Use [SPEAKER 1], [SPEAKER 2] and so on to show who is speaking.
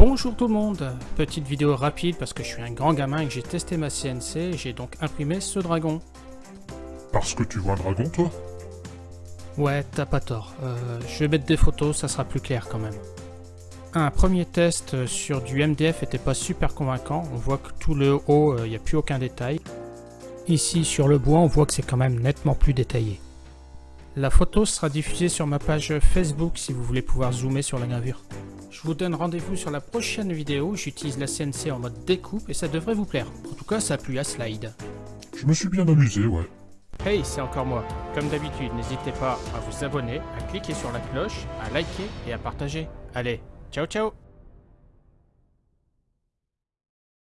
[SPEAKER 1] Bonjour tout le monde, petite vidéo rapide parce que je suis un grand gamin et que j'ai testé ma CNC et j'ai donc imprimé ce dragon.
[SPEAKER 2] Parce que tu vois un dragon, toi?
[SPEAKER 1] Ouais, t'as pas tort, euh, je vais mettre des photos, ça sera plus clair quand même. Un premier test sur du MDF était pas super convaincant, on voit que tout le haut, il n'y a plus aucun détail. Ici sur le bois, on voit que c'est quand même nettement plus détaillé. La photo sera diffusée sur ma page Facebook si vous voulez pouvoir zoomer sur la gravure. Je vous donne rendez-vous sur la prochaine vidéo, j'utilise la CNC en mode découpe et ça devrait vous plaire. En tout cas, ça a plu à Slide.
[SPEAKER 2] Je me suis bien amusé, ouais.
[SPEAKER 1] Hey, c'est encore moi. Comme d'habitude, n'hésitez pas à vous abonner, à cliquer sur la cloche, à liker et à partager. Allez, ciao ciao